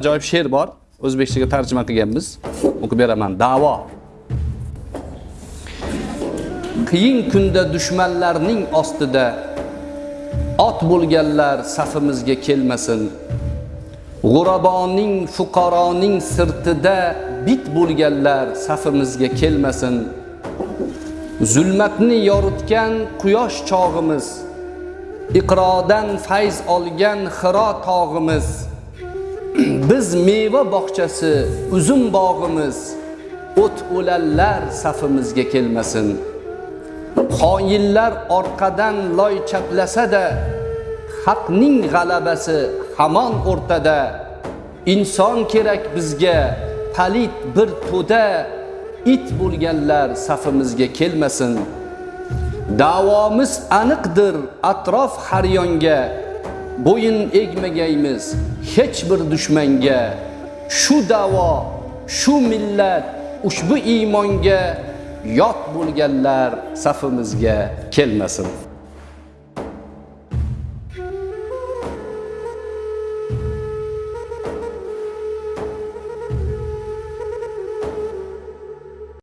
ajoyib she'r bor. O'zbekchaga tarjima qilganmiz. O'qib beraman. Da'vo. Qiyin kunda dushmanlarning ostida ot bo'lganlar safimizga kelmasin. G'uraboning fuqaroning sirtida bit bo'lganlar safimizga kelmasin. Zulmatni yoritgan quyosh chog'imiz iqrodan fayz olgan xiro tog'imiz. Biz meva bog'chasi uzum bog'imiz o't o'lanlar safimizga kelmasin. Xoinlar orqadan loy chaplasa-da haqning g'alabasi hamon o'rtada. Inson kerak bizga palit bir to'da it bo'lganlar safimizga kelmasin. Davomiz aniqdir atrof har yonga bo'yin egmagaymiz. Hech bir dushmanga shu davo shu millat ushbu iymonga yot bo'lganlar safimizga kelmasin.